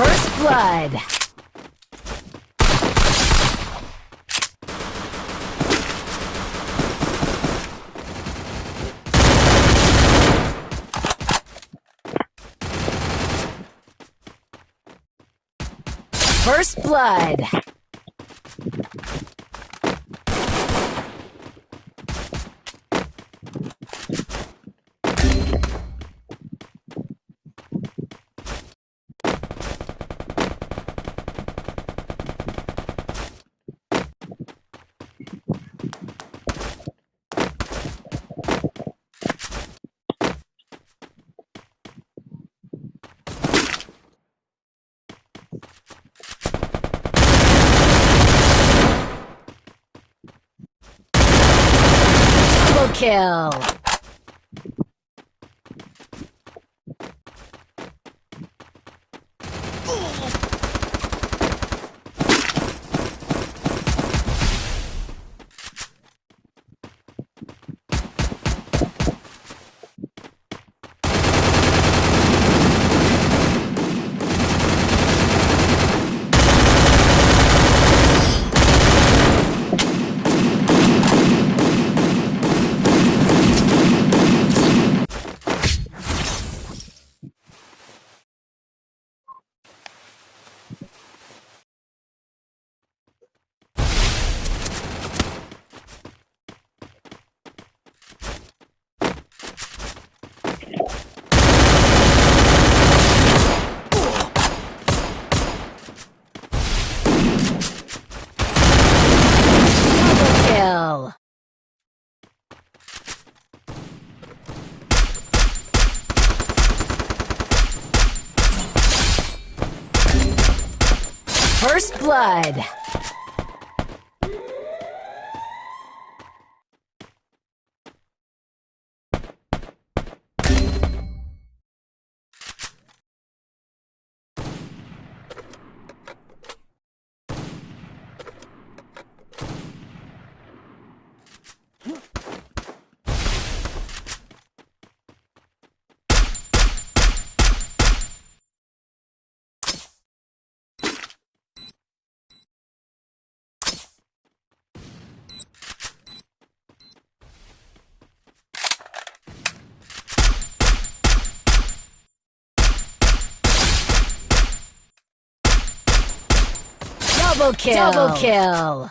First blood. First blood. Double kill. Double kill. First blood. Double kill. Double kill.